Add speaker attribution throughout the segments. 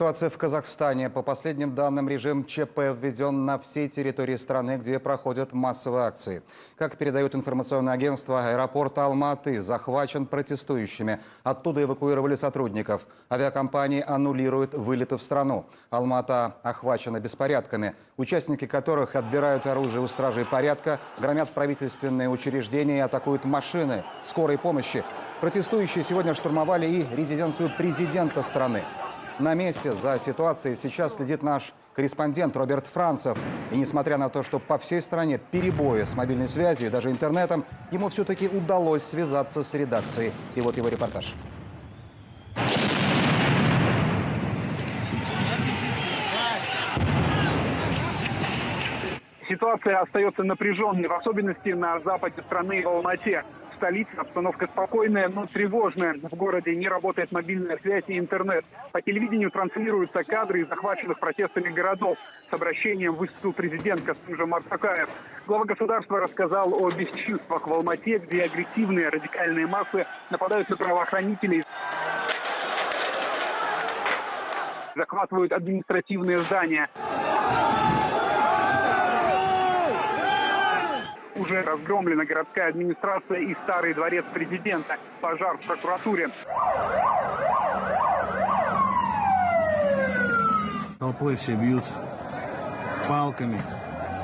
Speaker 1: Ситуация в Казахстане. По последним данным, режим ЧП введен на всей территории страны, где проходят массовые акции. Как передают информационное агентство, аэропорт Алматы захвачен протестующими. Оттуда эвакуировали сотрудников. Авиакомпании аннулируют вылеты в страну. Алмата охвачена беспорядками, участники которых отбирают оружие у стражей порядка, громят правительственные учреждения и атакуют машины скорой помощи. Протестующие сегодня штурмовали и резиденцию президента страны. На месте за ситуацией сейчас следит наш корреспондент Роберт Францев. И несмотря на то, что по всей стране перебои с мобильной связью и даже интернетом, ему все-таки удалось связаться с редакцией. И вот его репортаж.
Speaker 2: Ситуация остается напряженной, в особенности на западе страны в Алмате столице обстановка спокойная, но тревожная. В городе не работает мобильная связь и интернет. По телевидению транслируются кадры из захваченных протестами городов. С обращением выступил президент Касым Марсакаев. Глава государства рассказал о бесчинствах в Алмате, где агрессивные радикальные массы нападают на правоохранителей. Захватывают административные здания. Уже разгромлена городская администрация и старый дворец президента. Пожар в прокуратуре.
Speaker 3: Толпой все бьют палками,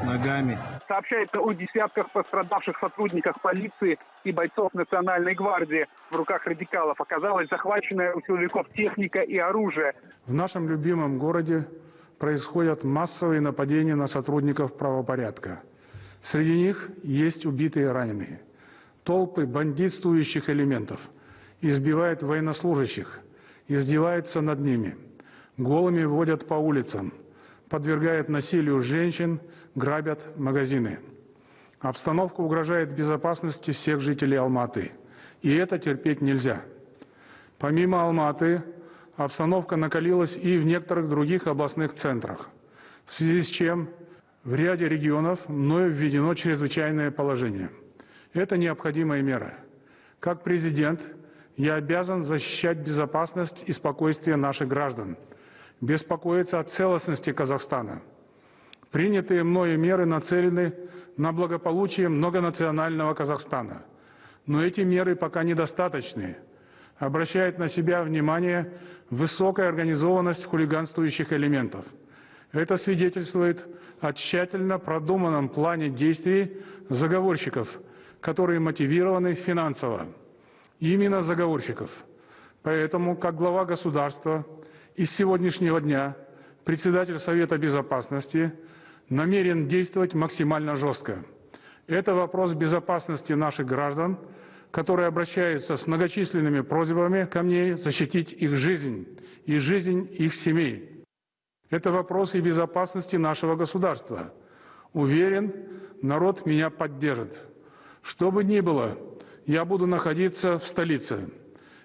Speaker 3: ногами.
Speaker 2: Сообщается о десятках пострадавших сотрудниках полиции и бойцов Национальной гвардии. В руках радикалов оказалась захваченная у силовиков техника и оружие.
Speaker 4: В нашем любимом городе происходят массовые нападения на сотрудников правопорядка. Среди них есть убитые и раненые. Толпы бандитствующих элементов избивают военнослужащих, издеваются над ними, голыми водят по улицам, подвергают насилию женщин, грабят магазины. Обстановка угрожает безопасности всех жителей Алматы. И это терпеть нельзя. Помимо Алматы, обстановка накалилась и в некоторых других областных центрах, в связи с чем в ряде регионов мною введено чрезвычайное положение. Это необходимая мера. Как президент я обязан защищать безопасность и спокойствие наших граждан, беспокоиться о целостности Казахстана. Принятые мною меры нацелены на благополучие многонационального Казахстана. Но эти меры пока недостаточны. Обращает на себя внимание высокая организованность хулиганствующих элементов – это свидетельствует о тщательно продуманном плане действий заговорщиков, которые мотивированы финансово. Именно заговорщиков. Поэтому, как глава государства, из сегодняшнего дня председатель Совета Безопасности намерен действовать максимально жестко. Это вопрос безопасности наших граждан, которые обращаются с многочисленными просьбами ко мне защитить их жизнь и жизнь их семей. Это вопрос и безопасности нашего государства. Уверен, народ меня поддержит. Что бы ни было, я буду находиться в столице.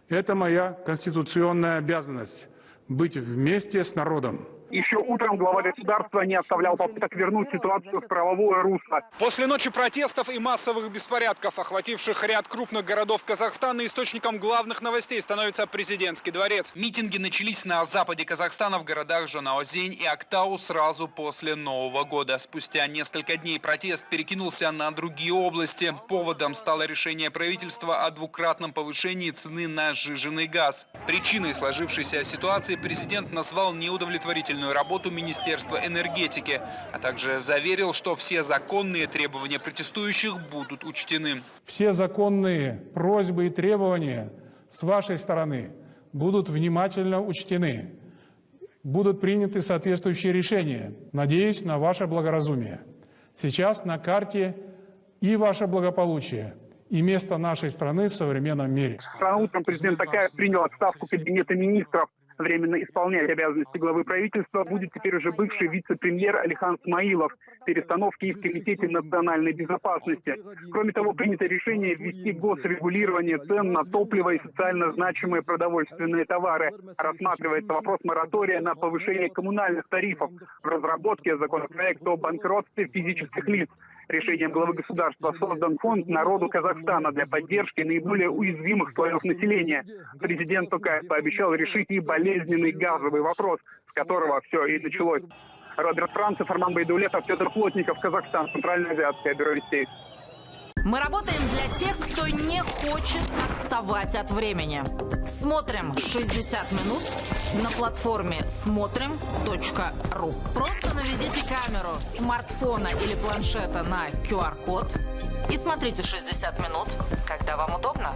Speaker 4: Это моя конституционная обязанность – быть вместе с народом.
Speaker 2: Еще утром глава государства не оставлял попыток вернуть ситуацию в правовое русло.
Speaker 5: После ночи протестов и массовых беспорядков, охвативших ряд крупных городов Казахстана, источником главных новостей становится президентский дворец. Митинги начались на западе Казахстана в городах Жанаозень и Актау сразу после Нового года. Спустя несколько дней протест перекинулся на другие области. Поводом стало решение правительства о двукратном повышении цены на сжиженный газ. Причиной сложившейся ситуации президент назвал неудовлетворительную официальную работу Министерства энергетики, а также заверил, что все законные требования протестующих будут учтены.
Speaker 4: Все законные просьбы и требования с вашей стороны будут внимательно учтены. Будут приняты соответствующие решения. Надеюсь на ваше благоразумие. Сейчас на карте и ваше благополучие, и место нашей страны в современном мире.
Speaker 2: Вчера утром президент Такаев принял отставку Кабинета министров временно исполнять обязанности главы правительства будет теперь уже бывший вице-премьер Алихан Смаилов. Перестановки и в Комитете национальной безопасности. Кроме того, принято решение ввести госрегулирование цен на топливо и социально значимые продовольственные товары. Рассматривается вопрос моратория на повышение коммунальных тарифов. В разработке законопроекта о банкротстве физических лиц. Решением главы государства создан фонд народу Казахстана для поддержки наиболее уязвимых слоев населения. Президент Токаев пообещал решить и болезненный газовый вопрос, с которого все и началось. Роберт Францев, Роман Байдулетов, Петр Плотников, Казахстан, Центральное азиатское бюро вестей.
Speaker 6: Мы работаем для тех, кто не хочет отставать от времени. Смотрим 60 минут на платформе смотрим.ру. Просто наведите камеру смартфона или планшета на QR-код и смотрите 60 минут, когда вам удобно.